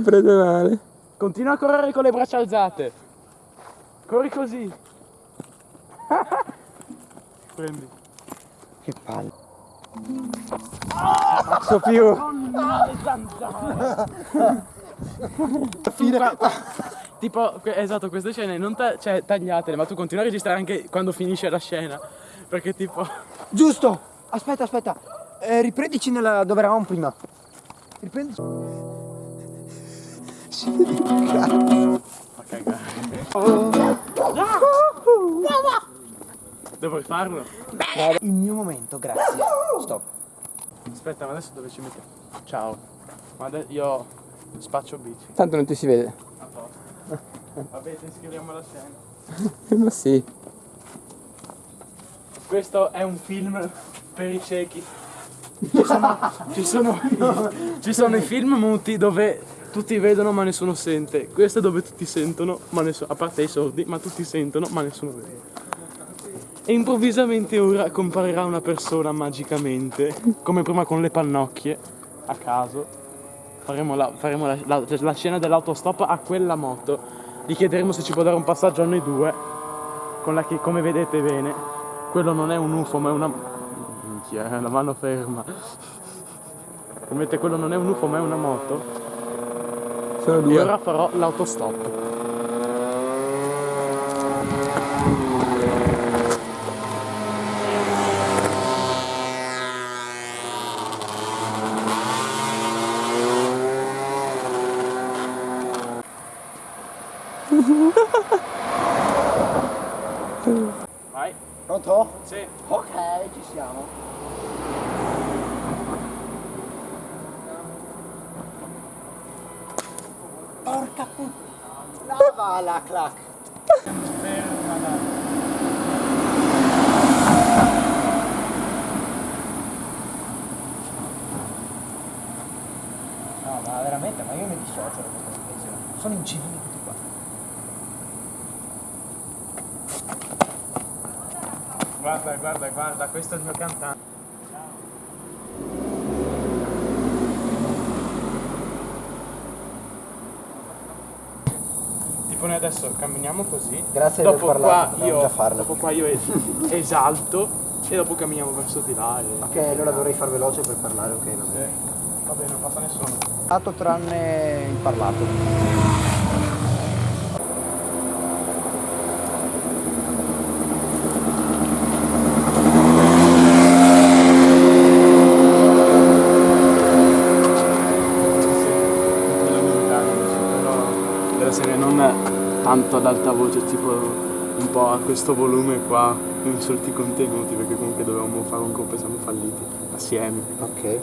L'ho preso male. Continua a correre con le braccia alzate. Corri così. Prendi. Che palle. Faccio più. Fine. Tipo, esatto, queste scene non ta- cioè, tagliatele, ma tu continui a registrare anche quando finisce la scena. Perché tipo. Giusto. Aspetta, aspetta. Eh, riprendici nella... dove eravamo prima. Riprendici. Vede un cazzo. Ma cagare. Devo farlo? Il mio momento, grazie. Stop. Aspetta, ma adesso dove ci mettiamo? Ciao. Ma io spaccio bici. Tanto non ti si vede. A posto. Vabbè, ti iscriviamo alla scena. Ma sì. Questo è un film per i ciechi. Ci sono, ci sono, ci sono i film muti dove tutti vedono ma nessuno sente. Questo è dove tutti sentono, ma nessuno, a parte i sordi, ma tutti sentono ma nessuno vede. E improvvisamente ora comparirà una persona magicamente, come prima con le pannocchie, a caso. Faremo la, faremo la, la- la scena dell'autostop a quella moto. Gli chiederemo se ci può dare un passaggio a noi due, con la che come vedete bene, quello non è un UFO ma è una... Minchia, è la mano ferma. Come vedete quello non è un UFO ma è una moto. Sono E due. ora farò l'autostop. Vai. Pronto? Sì. Ok, ci siamo. Clac. No, ma veramente, ma io mi dissocio da questa situazione. Sono incivili tutti qua. Guarda, guarda, guarda, questo è il mio cantante. Tipo noi adesso camminiamo così. Grazie dopo aver parlato, qua io, dopo qua io es- esalto e dopo camminiamo verso di là. Ok, allora dovrei far veloce per parlare, ok? Va bene. Sì. Va bene, non passa nessuno. Parlato tranne il parlato. Non tanto ad alta voce, tipo un po' a questo volume qua, insulti contenuti, perché comunque dovevamo fare un colpo e siamo falliti assieme. Ok.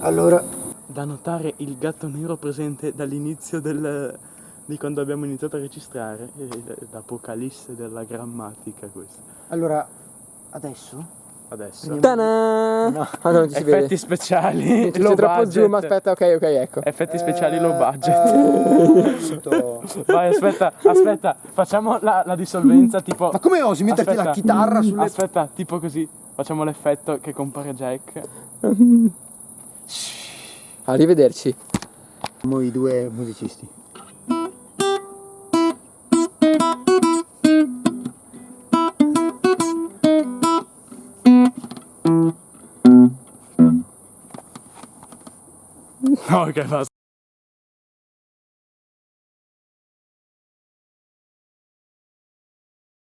Allora, Da notare il gatto nero presente dall'inizio del, di quando abbiamo iniziato a registrare, l'apocalisse della grammatica questo. allora, adesso? Adesso. Ta-da! No, ah, non ci si Effetti vede. speciali, C'è low troppo budget. zoom, aspetta, ok, ok, ecco. Effetti speciali low Eh, budget. tutto- Vai, aspetta, aspetta, facciamo la, la dissolvenza tipo... Ma come osi metterti Aspetta. la chitarra sulle... Aspetta, tipo così, facciamo l'effetto che compare Jack. Arrivederci. Siamo i due musicisti. No, ok, basta.